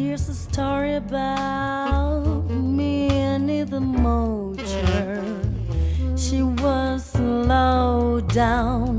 Here's a story about me and the Mocher. She was low down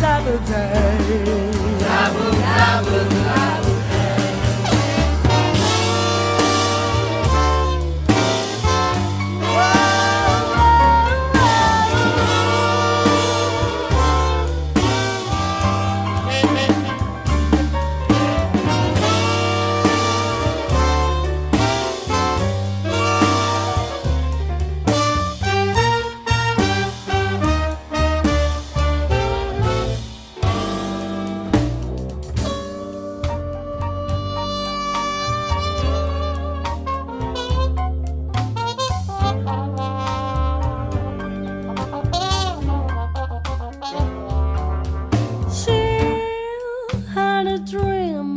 Sabotage. Sabotage.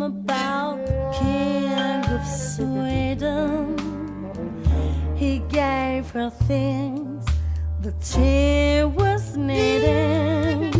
about the King of Sweden. He gave her things that she was needing.